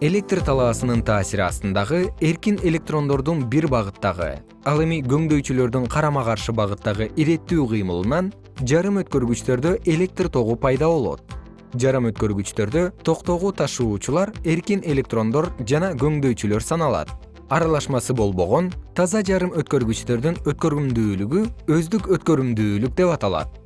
электр талаасынын таасири астындагы эркин электрондордун бир багыттагы ал эми көңдөйчүлөрдүн карама каршы багыттагы иреттүү кыймылынан жарым өткөргүчтөрдө электр тогу пайда болот. Жарым өткөргүчтөрдө токтогу ташуучулар эркин электрондор жана көңдөйчүлөр саналат. Аралашмасы болбогон таза жарым өткөргүчтөрдүн өткөрүмдүүлүгү өздүк өткөрүмдүүлүк деп аталат.